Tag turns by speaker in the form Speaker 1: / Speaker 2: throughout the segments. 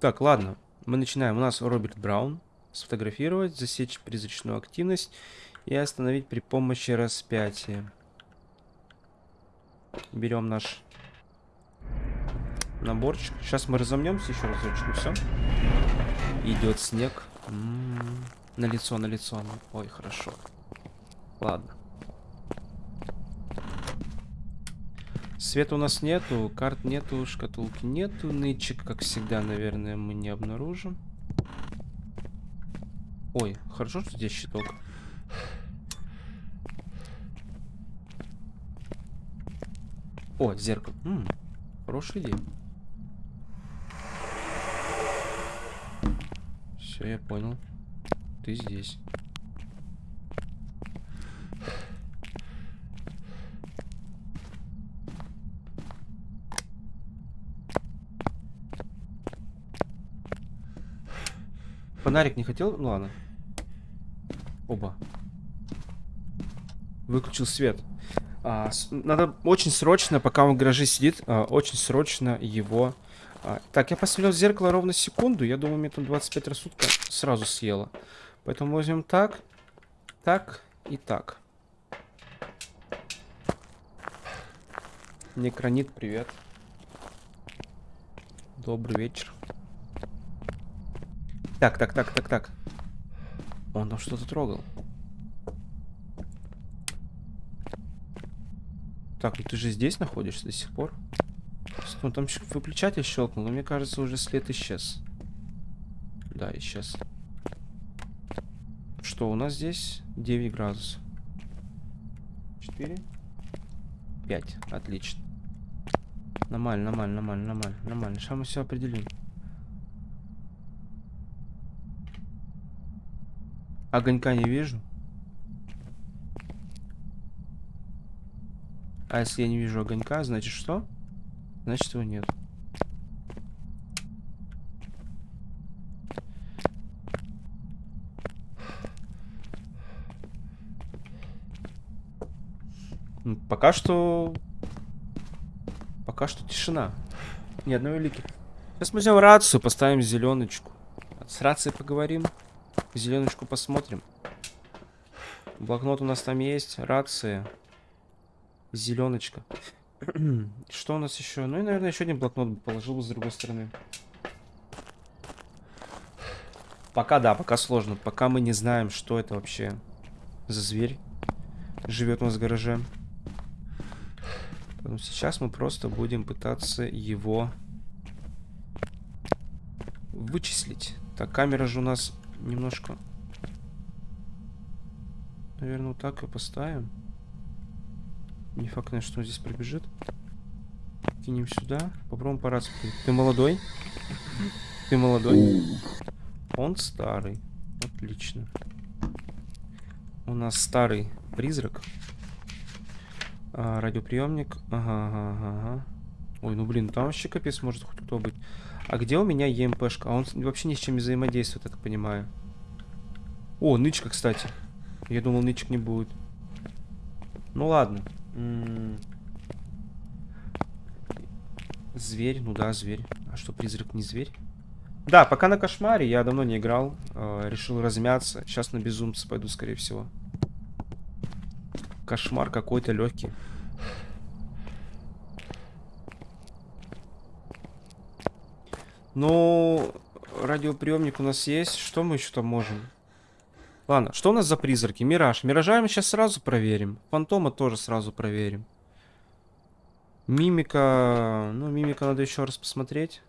Speaker 1: Так, ладно. Мы начинаем. У нас Роберт Браун. Сфотографировать, засечь призрачную активность и остановить при помощи распятия. Берем наш наборчик. Сейчас мы разомнемся еще разочек, все. Идет снег. М -м -м. На лицо, на лицо. Ой, хорошо. Ладно. Света у нас нету, карт нету, шкатулки нету, нычек, как всегда, наверное, мы не обнаружим. Ой, хорошо, что здесь щиток. О, зеркало. М -м, хорошая идея. Все, я понял. Ты здесь. Фонарик не хотел? Ну ладно. Оба. Выключил свет. А, с, надо очень срочно, пока он в гараже сидит, а, очень срочно его... А, так, я посмотрел в зеркало ровно секунду. Я думаю, мне там 25 рассудка сразу съело. Поэтому возьмем так, так и так. Некронит, привет. Добрый вечер. Так, так, так, так, так. Он там что-то трогал. Так, ну ты же здесь находишься до сих пор? Ну там выключатель щелкнул, но мне кажется, уже след исчез. Да, исчез. Что у нас здесь? 9 градусов. 4? 5. Отлично. Нормально, нормально, нормально, нормально, нормально. Сейчас мы все определим. Огонька не вижу. А если я не вижу огонька, значит что? Значит его нет. Пока что... Пока что тишина. Ни одной улики. Сейчас мы возьмем рацию, поставим зеленочку. С рацией поговорим. Зеленочку посмотрим. Блокнот у нас там есть. Рация. Зеленочка. Что у нас еще? Ну и, наверное, еще один блокнот положил бы с другой стороны. Пока да, пока сложно. Пока мы не знаем, что это вообще за зверь живет у нас в гараже. Поэтому сейчас мы просто будем пытаться его вычислить. Так, камера же у нас немножко... Наверное, вот так и поставим. Не факт, конечно, что он здесь пробежит. Кинем сюда. Попробуем по рации. Ты молодой? Ты молодой? Он старый. Отлично. У нас старый призрак. А, радиоприемник. Ага, ага, ага. Ой, ну блин, там вообще капец может хоть кто быть. А где у меня ЕМПшка? А он вообще ни с чем не взаимодействует, я так понимаю. О, нычка, кстати. Я думал, нычек не будет. Ну ладно. Зверь, ну да, зверь. А что, призрак не зверь? Да, пока на кошмаре, я давно не играл. Э, решил размяться. Сейчас на безумца пойду, скорее всего. Кошмар какой-то легкий. Ну, радиоприемник у нас есть. Что мы еще там можем? Ладно, что у нас за призраки? Мираж. Миража мы сейчас сразу проверим. Фантома тоже сразу проверим. Мимика... Ну, мимика надо еще раз посмотреть.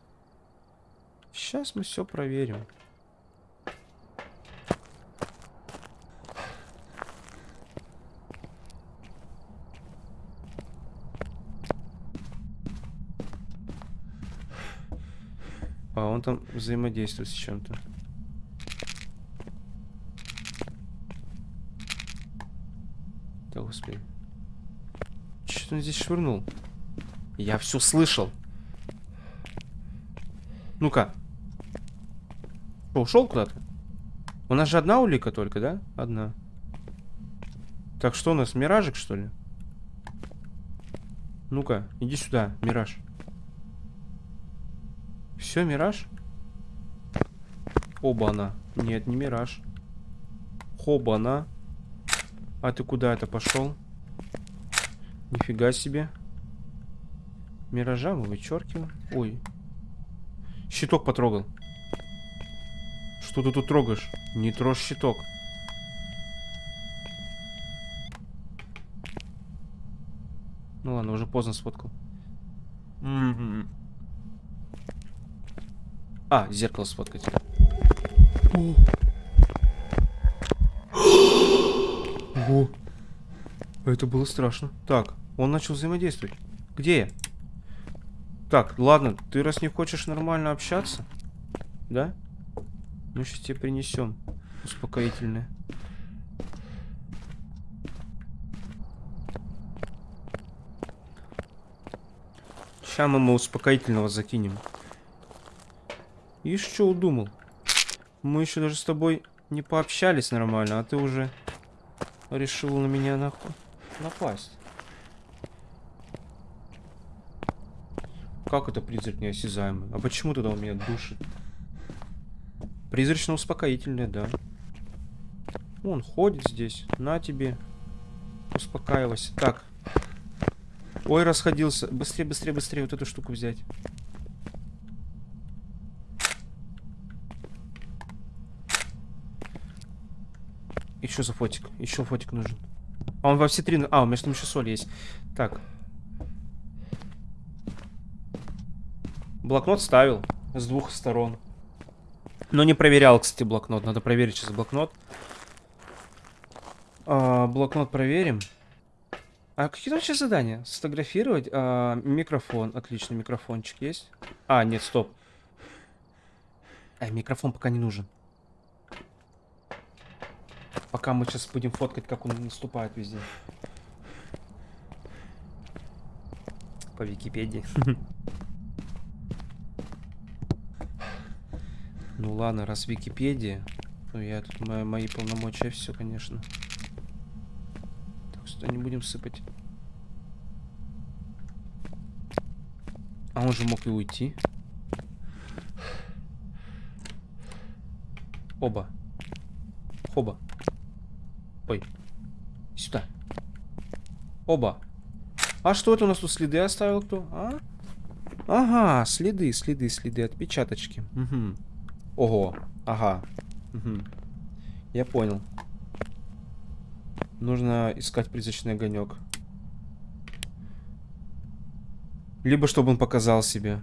Speaker 1: Сейчас мы все проверим. Он там взаимодействует с чем-то. Да, господи. Что он здесь швырнул? Я все слышал. Ну-ка. Ушел куда-то? У нас же одна улика только, да? Одна. Так, что у нас, миражик, что ли? Ну-ка, иди сюда, мираж. Все, мираж? Хоба-на. Нет, не мираж. Хоба-на. А ты куда это пошел? Нифига себе. Миража мы вычеркиваем. Ой. Щиток потрогал. Что ты тут трогаешь? Не трожь щиток. Ну ладно, уже поздно сфоткал. М-м-м. А, зеркало сфоткать. Ого. Это было страшно. Так, он начал взаимодействовать. Где я? Так, ладно, ты раз не хочешь нормально общаться, да? Мы сейчас тебе принесем успокоительное. Сейчас мы ему успокоительного закинем. Ишь, что удумал? Мы еще даже с тобой не пообщались нормально, а ты уже решил на меня нахуй напасть. Как это призрак неосязаемый? А почему тогда он меня душит? Призрачно-успокоительное, да. Он ходит здесь. На тебе. Успокаивайся. Так, Ой, расходился. Быстрее, быстрее, быстрее вот эту штуку взять. Еще за фотик. Еще фотик нужен. А он во все три... А, у меня там еще соль есть. Так. Блокнот ставил с двух сторон. Но не проверял, кстати, блокнот. Надо проверить сейчас блокнот. А, блокнот проверим. А какие там сейчас задания? Сфотографировать? А, микрофон. Отлично, микрофончик есть. А, нет, стоп. А, микрофон пока не нужен. Пока мы сейчас будем фоткать, как он наступает везде. По Википедии. Ну ладно, раз Википедия, то я тут мои, мои полномочия все, конечно. Сюда не будем сыпать. А он же мог и уйти. Оба. Оба. Ой. Сюда. Оба. А что это у нас тут следы оставил кто? А? Ага, следы, следы, следы, отпечаточки. Угу. Ого. Ага. Угу. Я понял. Нужно искать призрачный огонек. Либо чтобы он показал себе.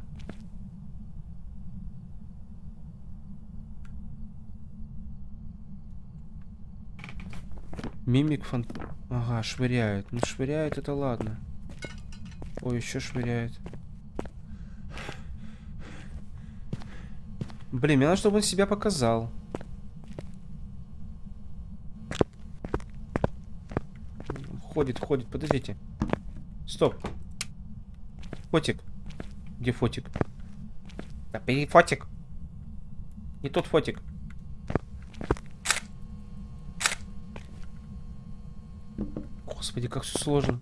Speaker 1: Мимик фан... Ага, швыряет. Ну, швыряет, это ладно. Ой, еще швыряет. Блин, мне надо, чтобы он себя показал. Ходит, ходит, подождите. Стоп. Фотик. Где фотик? Да бери фотик. Не тот фотик. Господи, как все сложно.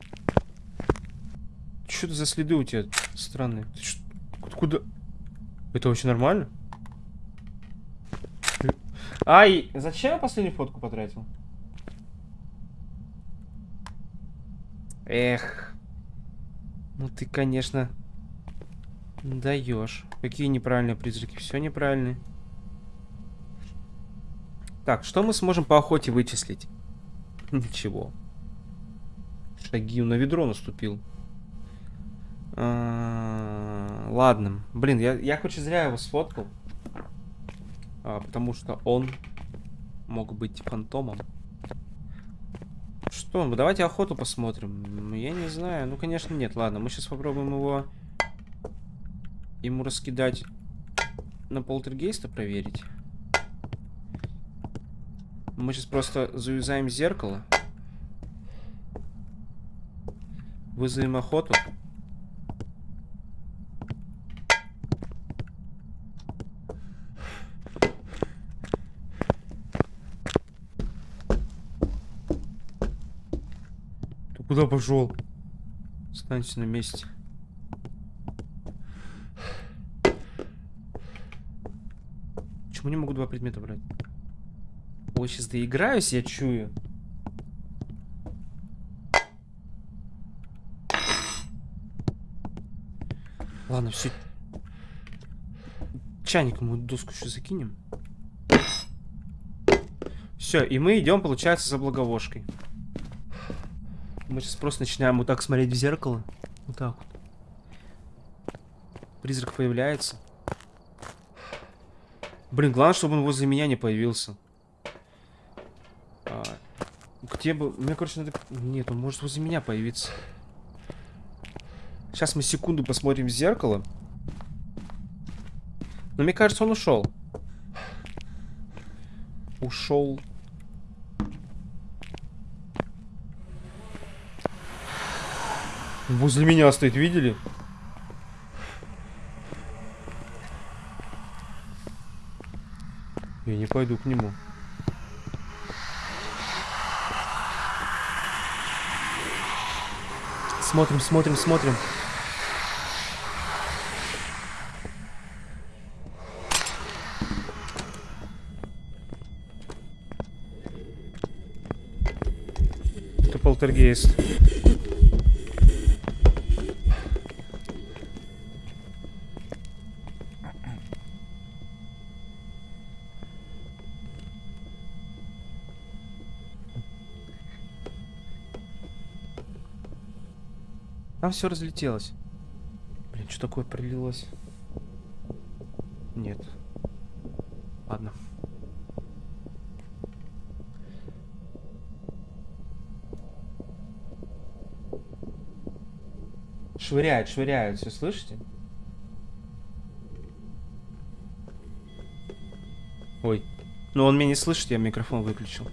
Speaker 1: Что это за следы у тебя странные? Ты что, куда? Это вообще нормально? Ай, зачем я последнюю фотку потратил? Эх. Ну ты, конечно, даешь. Какие неправильные призраки? Все неправильные. Так, что мы сможем по охоте вычислить? Ничего. Шаги на ведро наступил. А, ладно. Блин, я, я хоть зря его сфоткал. А, потому что он мог быть фантомом. Что, ну давайте охоту посмотрим. Я не знаю. Ну, конечно, нет. Ладно, мы сейчас попробуем его... Ему раскидать на полтергейста проверить. Мы сейчас просто завязаем зеркало. Вызовем охоту. Куда пошел? Останься на месте. Почему не могу два предмета брать? Ой, сейчас доиграюсь, я чую. Ладно, все. Чайником мы доску еще закинем. Все, и мы идем, получается, за благовошкой. Мы сейчас просто начинаем вот так смотреть в зеркало. Вот так вот. Призрак появляется. Блин, главное, чтобы он возле меня не появился. А, где бы... Мне, короче, надо... Нет, он может возле меня появиться. Сейчас мы секунду посмотрим в зеркало. Но мне кажется, он ушел. Ушел. Возле меня стоит, видели? Я не пойду к нему. Смотрим, смотрим, смотрим. Полтергейст. Там все разлетелось. Блин, что такое пролилось? Нет. Ладно. Швыряет, швыряет, все слышите? Ой. Ну он меня не слышит, я микрофон выключил.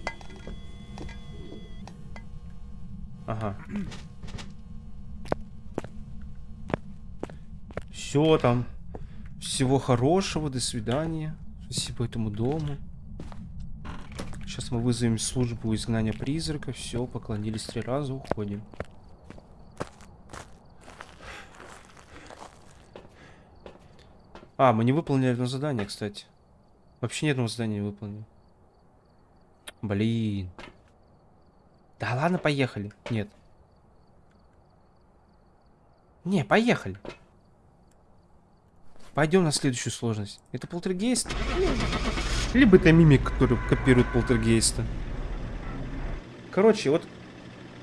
Speaker 1: Ага. Все там. Всего хорошего, до свидания. Спасибо этому дому. Сейчас мы вызовем службу изгнания призрака. Все, поклонились три раза, уходим. А, мы не выполнили одно задание, кстати. Вообще ни одного задания не выполнили. Блин. Да ладно, поехали. Нет. Не, поехали. Пойдем на следующую сложность. Это полтергейст? Либо это мимик, который копирует полтергейста. Короче, вот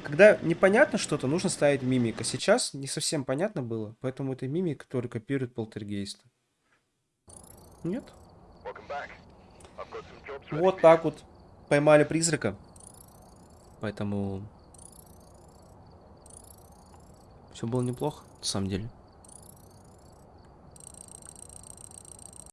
Speaker 1: когда непонятно что-то, нужно ставить мимика. Сейчас не совсем понятно было, поэтому это мимик, который копирует полтергейста. Нет? Вот так вот. Поймали призрака. Поэтому... Все было неплохо, на самом деле.